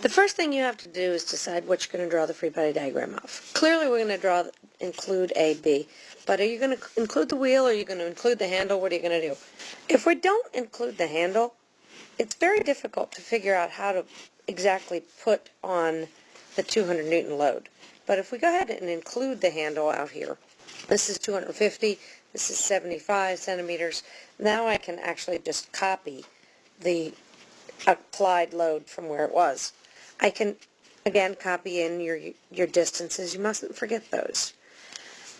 The first thing you have to do is decide what you're going to draw the free body diagram of. Clearly we're going to draw, include A, B, but are you going to include the wheel or are you going to include the handle? What are you going to do? If we don't include the handle, it's very difficult to figure out how to exactly put on the 200 Newton load. But if we go ahead and include the handle out here, this is 250, this is 75 centimeters, now I can actually just copy the applied load from where it was. I can, again, copy in your, your distances. You mustn't forget those.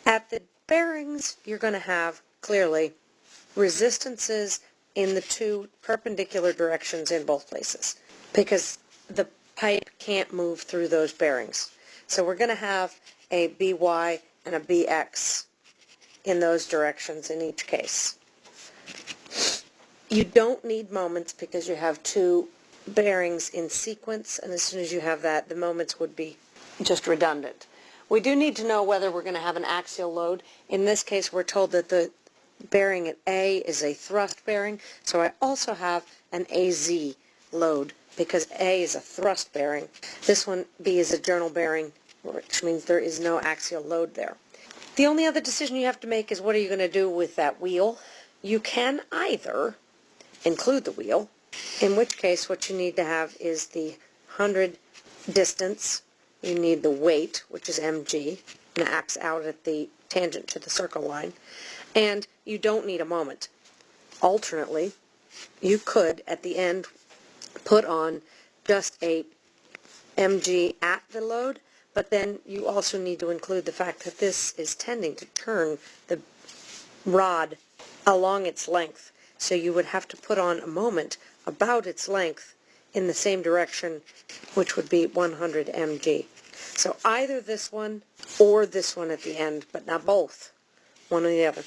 At the bearings, you're going to have, clearly, resistances in the two perpendicular directions in both places because the pipe can't move through those bearings. So we're going to have a BY and a BX in those directions in each case. You don't need moments because you have two bearings in sequence, and as soon as you have that, the moments would be just redundant. We do need to know whether we're going to have an axial load. In this case, we're told that the bearing at A is a thrust bearing, so I also have an AZ load because A is a thrust bearing. This one, B, is a journal bearing, which means there is no axial load there. The only other decision you have to make is what are you going to do with that wheel. You can either include the wheel in which case what you need to have is the 100 distance, you need the weight, which is mg, and it acts out at the tangent to the circle line, and you don't need a moment. Alternately, you could, at the end, put on just a mg at the load, but then you also need to include the fact that this is tending to turn the rod along its length. So you would have to put on a moment about its length in the same direction, which would be 100 mg. So either this one or this one at the end, but not both, one or the other.